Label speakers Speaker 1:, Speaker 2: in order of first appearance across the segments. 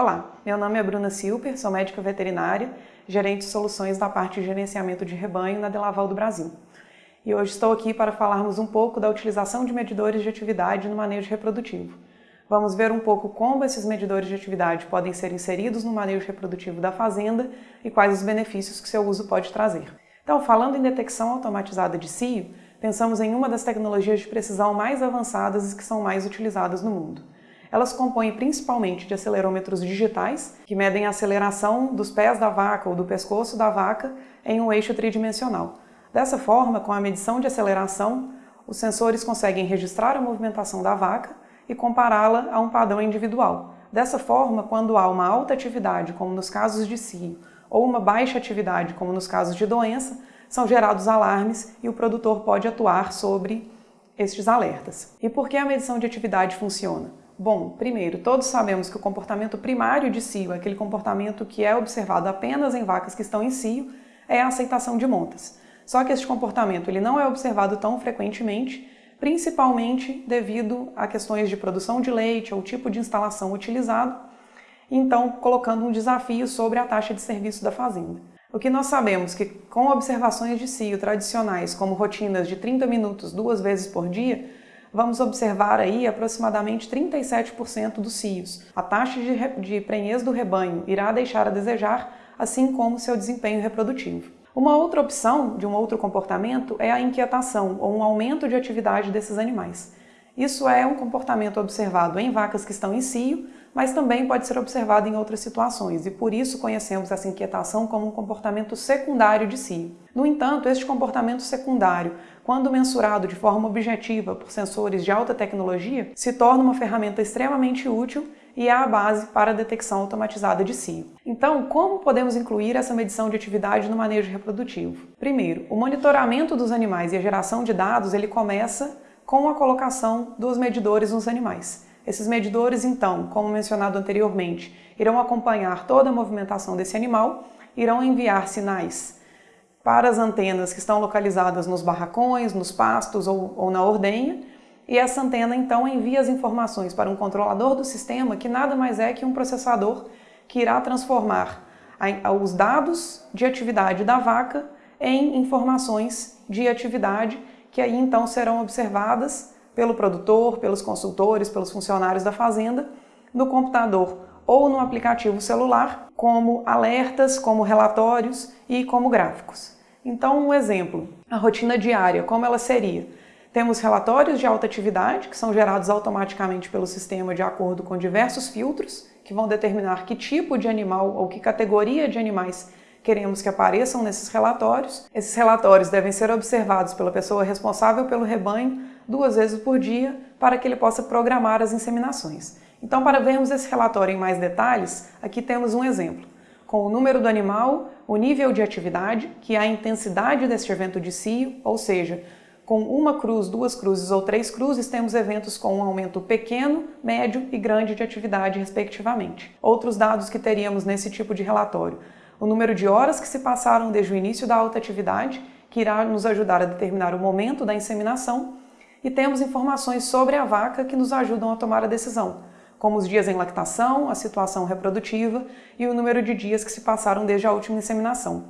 Speaker 1: Olá, meu nome é Bruna Silper, sou médica veterinária, gerente de soluções da parte de gerenciamento de rebanho na Delaval do Brasil. E hoje estou aqui para falarmos um pouco da utilização de medidores de atividade no manejo reprodutivo. Vamos ver um pouco como esses medidores de atividade podem ser inseridos no manejo reprodutivo da fazenda e quais os benefícios que seu uso pode trazer. Então, falando em detecção automatizada de cio, pensamos em uma das tecnologias de precisão mais avançadas e que são mais utilizadas no mundo. Elas compõem principalmente de acelerômetros digitais, que medem a aceleração dos pés da vaca ou do pescoço da vaca em um eixo tridimensional. Dessa forma, com a medição de aceleração, os sensores conseguem registrar a movimentação da vaca e compará-la a um padrão individual. Dessa forma, quando há uma alta atividade, como nos casos de cio, ou uma baixa atividade, como nos casos de doença, são gerados alarmes e o produtor pode atuar sobre estes alertas. E por que a medição de atividade funciona? Bom, primeiro, todos sabemos que o comportamento primário de cio, aquele comportamento que é observado apenas em vacas que estão em cio, é a aceitação de montas. Só que este comportamento ele não é observado tão frequentemente, principalmente devido a questões de produção de leite ou tipo de instalação utilizado, então colocando um desafio sobre a taxa de serviço da fazenda. O que nós sabemos que com observações de cio tradicionais, como rotinas de 30 minutos duas vezes por dia, vamos observar aí aproximadamente 37% dos cios. A taxa de, de prenhez do rebanho irá deixar a desejar, assim como seu desempenho reprodutivo. Uma outra opção de um outro comportamento é a inquietação ou um aumento de atividade desses animais. Isso é um comportamento observado em vacas que estão em cio, mas também pode ser observado em outras situações e por isso conhecemos essa inquietação como um comportamento secundário de cio. No entanto, este comportamento secundário, quando mensurado de forma objetiva por sensores de alta tecnologia, se torna uma ferramenta extremamente útil e é a base para a detecção automatizada de cio. Então, como podemos incluir essa medição de atividade no manejo reprodutivo? Primeiro, o monitoramento dos animais e a geração de dados ele começa com a colocação dos medidores nos animais. Esses medidores, então, como mencionado anteriormente, irão acompanhar toda a movimentação desse animal, irão enviar sinais para as antenas que estão localizadas nos barracões, nos pastos ou, ou na ordenha, e essa antena então envia as informações para um controlador do sistema que nada mais é que um processador que irá transformar os dados de atividade da vaca em informações de atividade que aí então serão observadas pelo produtor, pelos consultores, pelos funcionários da fazenda, no computador ou no aplicativo celular, como alertas, como relatórios e como gráficos. Então, um exemplo, a rotina diária, como ela seria? Temos relatórios de alta atividade, que são gerados automaticamente pelo sistema de acordo com diversos filtros, que vão determinar que tipo de animal ou que categoria de animais queremos que apareçam nesses relatórios. Esses relatórios devem ser observados pela pessoa responsável pelo rebanho duas vezes por dia para que ele possa programar as inseminações. Então, para vermos esse relatório em mais detalhes, aqui temos um exemplo, com o número do animal, o nível de atividade, que é a intensidade deste evento de cio, ou seja, com uma cruz, duas cruzes ou três cruzes, temos eventos com um aumento pequeno, médio e grande de atividade, respectivamente. Outros dados que teríamos nesse tipo de relatório, o número de horas que se passaram desde o início da alta atividade, que irá nos ajudar a determinar o momento da inseminação, e temos informações sobre a vaca que nos ajudam a tomar a decisão, como os dias em lactação, a situação reprodutiva e o número de dias que se passaram desde a última inseminação.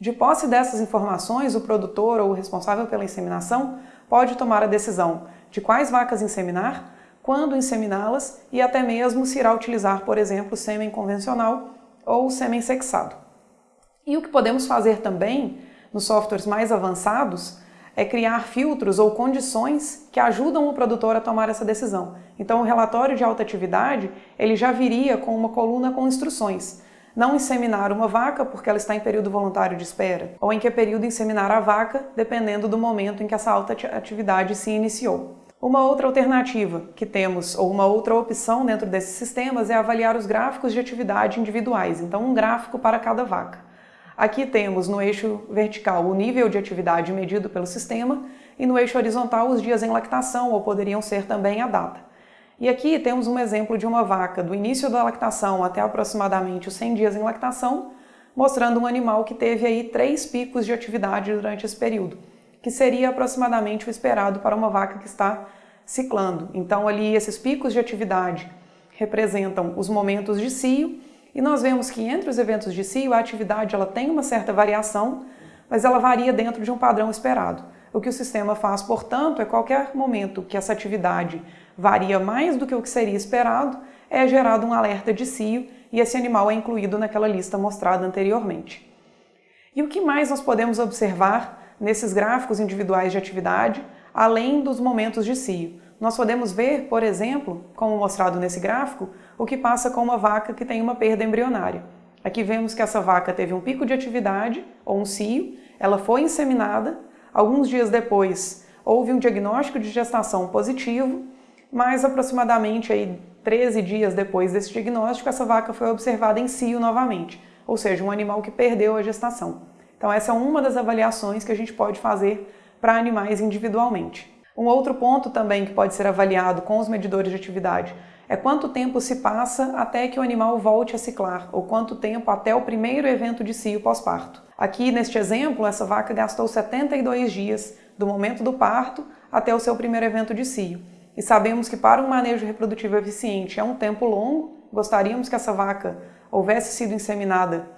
Speaker 1: De posse dessas informações, o produtor ou o responsável pela inseminação pode tomar a decisão de quais vacas inseminar, quando inseminá-las e até mesmo se irá utilizar, por exemplo, sêmen convencional ou sêmen sexado. E o que podemos fazer também nos softwares mais avançados é criar filtros ou condições que ajudam o produtor a tomar essa decisão. Então o relatório de alta atividade, ele já viria com uma coluna com instruções. Não inseminar uma vaca porque ela está em período voluntário de espera, ou em que período inseminar a vaca, dependendo do momento em que essa alta atividade se iniciou. Uma outra alternativa que temos, ou uma outra opção dentro desses sistemas, é avaliar os gráficos de atividade individuais, então um gráfico para cada vaca. Aqui temos no eixo vertical o nível de atividade medido pelo sistema e no eixo horizontal os dias em lactação, ou poderiam ser também a data. E aqui temos um exemplo de uma vaca do início da lactação até aproximadamente os 100 dias em lactação, mostrando um animal que teve aí três picos de atividade durante esse período, que seria aproximadamente o esperado para uma vaca que está ciclando. Então ali esses picos de atividade representam os momentos de cio, e nós vemos que entre os eventos de cio a atividade ela tem uma certa variação, mas ela varia dentro de um padrão esperado. O que o sistema faz, portanto, é qualquer momento que essa atividade varia mais do que o que seria esperado, é gerado um alerta de cio e esse animal é incluído naquela lista mostrada anteriormente. E o que mais nós podemos observar nesses gráficos individuais de atividade, além dos momentos de cio? Nós podemos ver, por exemplo, como mostrado nesse gráfico, o que passa com uma vaca que tem uma perda embrionária. Aqui vemos que essa vaca teve um pico de atividade, ou um cio, ela foi inseminada, alguns dias depois houve um diagnóstico de gestação positivo, mas aproximadamente aí 13 dias depois desse diagnóstico, essa vaca foi observada em cio novamente, ou seja, um animal que perdeu a gestação. Então essa é uma das avaliações que a gente pode fazer para animais individualmente. Um outro ponto também que pode ser avaliado com os medidores de atividade é quanto tempo se passa até que o animal volte a ciclar, ou quanto tempo até o primeiro evento de cio pós-parto. Aqui, neste exemplo, essa vaca gastou 72 dias do momento do parto até o seu primeiro evento de cio. E sabemos que para um manejo reprodutivo eficiente é um tempo longo, gostaríamos que essa vaca houvesse sido inseminada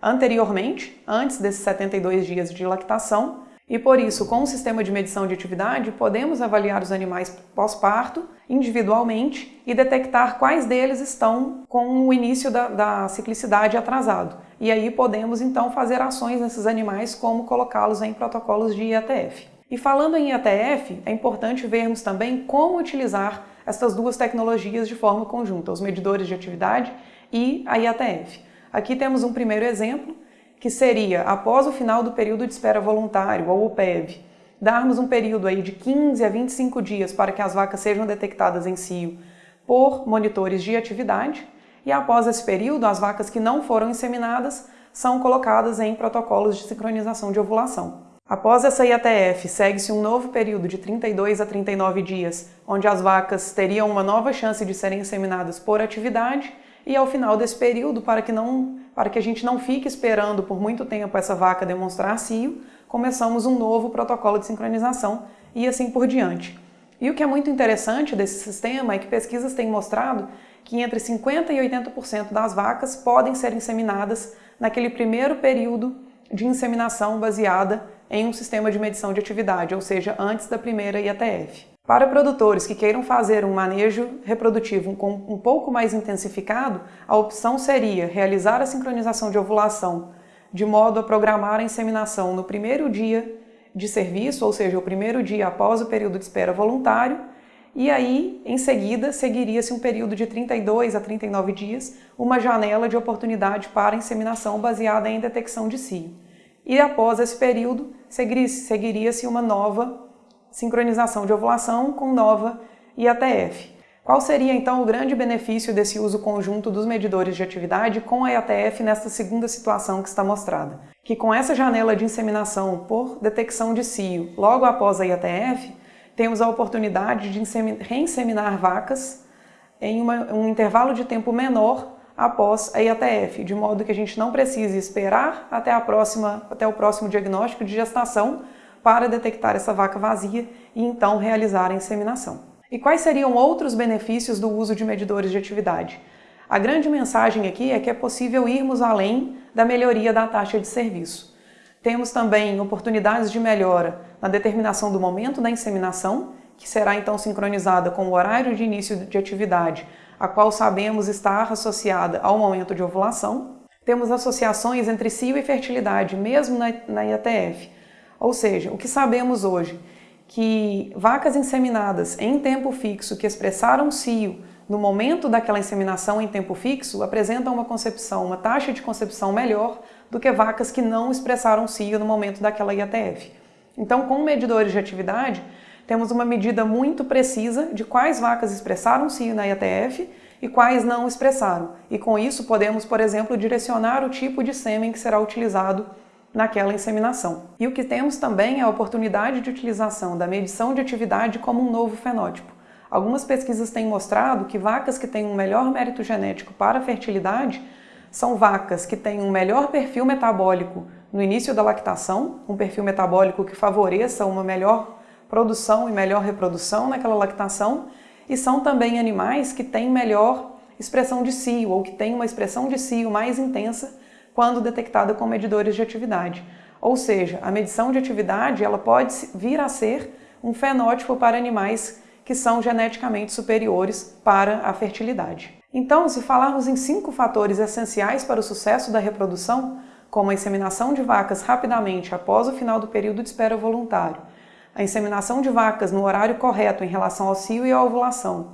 Speaker 1: anteriormente, antes desses 72 dias de lactação, e por isso, com o sistema de medição de atividade, podemos avaliar os animais pós-parto individualmente e detectar quais deles estão com o início da, da ciclicidade atrasado. E aí podemos então fazer ações nesses animais, como colocá-los em protocolos de IATF. E falando em IATF, é importante vermos também como utilizar essas duas tecnologias de forma conjunta, os medidores de atividade e a IATF. Aqui temos um primeiro exemplo que seria, após o final do período de espera voluntário, ou PEV, darmos um período aí de 15 a 25 dias para que as vacas sejam detectadas em cio por monitores de atividade, e após esse período, as vacas que não foram inseminadas são colocadas em protocolos de sincronização de ovulação. Após essa IATF, segue-se um novo período de 32 a 39 dias, onde as vacas teriam uma nova chance de serem inseminadas por atividade, e ao final desse período, para que não para que a gente não fique esperando por muito tempo essa vaca demonstrar cio, começamos um novo protocolo de sincronização e assim por diante. E o que é muito interessante desse sistema é que pesquisas têm mostrado que entre 50% e 80% das vacas podem ser inseminadas naquele primeiro período de inseminação baseada em um sistema de medição de atividade, ou seja, antes da primeira IATF. Para produtores que queiram fazer um manejo reprodutivo um pouco mais intensificado, a opção seria realizar a sincronização de ovulação de modo a programar a inseminação no primeiro dia de serviço, ou seja, o primeiro dia após o período de espera voluntário, e aí, em seguida, seguiria-se um período de 32 a 39 dias, uma janela de oportunidade para inseminação baseada em detecção de cio. E após esse período, seguiria-se uma nova sincronização de ovulação com nova IATF. Qual seria então o grande benefício desse uso conjunto dos medidores de atividade com a IATF nesta segunda situação que está mostrada? Que com essa janela de inseminação por detecção de cio logo após a IATF, temos a oportunidade de reinseminar vacas em uma, um intervalo de tempo menor após a IATF, de modo que a gente não precise esperar até, a próxima, até o próximo diagnóstico de gestação para detectar essa vaca vazia e então realizar a inseminação. E quais seriam outros benefícios do uso de medidores de atividade? A grande mensagem aqui é que é possível irmos além da melhoria da taxa de serviço. Temos também oportunidades de melhora na determinação do momento da inseminação, que será então sincronizada com o horário de início de atividade, a qual sabemos estar associada ao momento de ovulação. Temos associações entre cio e fertilidade, mesmo na, na IATF, ou seja, o que sabemos hoje? Que vacas inseminadas em tempo fixo que expressaram cio no momento daquela inseminação em tempo fixo apresentam uma concepção, uma taxa de concepção melhor do que vacas que não expressaram cio no momento daquela IATF. Então, com medidores de atividade, temos uma medida muito precisa de quais vacas expressaram cio na IATF e quais não expressaram. E com isso podemos, por exemplo, direcionar o tipo de sêmen que será utilizado naquela inseminação. E o que temos também é a oportunidade de utilização da medição de atividade como um novo fenótipo. Algumas pesquisas têm mostrado que vacas que têm um melhor mérito genético para a fertilidade são vacas que têm um melhor perfil metabólico no início da lactação, um perfil metabólico que favoreça uma melhor produção e melhor reprodução naquela lactação, e são também animais que têm melhor expressão de cio ou que tem uma expressão de cio mais intensa quando detectada com medidores de atividade. Ou seja, a medição de atividade ela pode vir a ser um fenótipo para animais que são geneticamente superiores para a fertilidade. Então, se falarmos em cinco fatores essenciais para o sucesso da reprodução, como a inseminação de vacas rapidamente após o final do período de espera voluntário, a inseminação de vacas no horário correto em relação ao cio e à ovulação,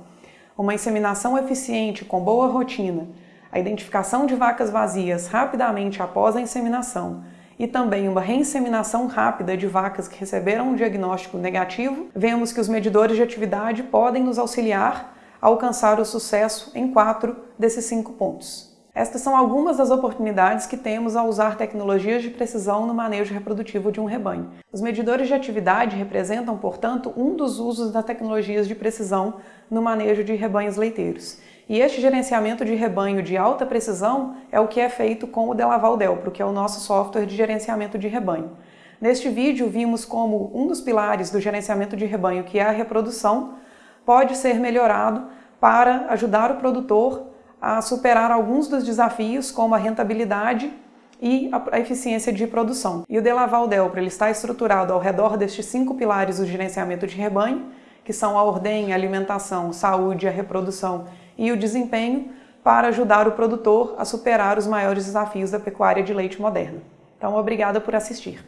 Speaker 1: uma inseminação eficiente com boa rotina, a identificação de vacas vazias rapidamente após a inseminação. E também uma reinseminação rápida de vacas que receberam um diagnóstico negativo, vemos que os medidores de atividade podem nos auxiliar a alcançar o sucesso em quatro desses cinco pontos. Estas são algumas das oportunidades que temos ao usar tecnologias de precisão no manejo reprodutivo de um rebanho. Os medidores de atividade representam, portanto, um dos usos das tecnologias de precisão no manejo de rebanhos leiteiros. E este gerenciamento de rebanho de alta precisão é o que é feito com o Delaval Delpro, que é o nosso software de gerenciamento de rebanho. Neste vídeo vimos como um dos pilares do gerenciamento de rebanho, que é a reprodução, pode ser melhorado para ajudar o produtor a superar alguns dos desafios, como a rentabilidade e a eficiência de produção. E o Delaval Delpro ele está estruturado ao redor destes cinco pilares do gerenciamento de rebanho, que são a ordem, a alimentação, saúde, a reprodução e o desempenho, para ajudar o produtor a superar os maiores desafios da pecuária de leite moderna. Então, obrigada por assistir.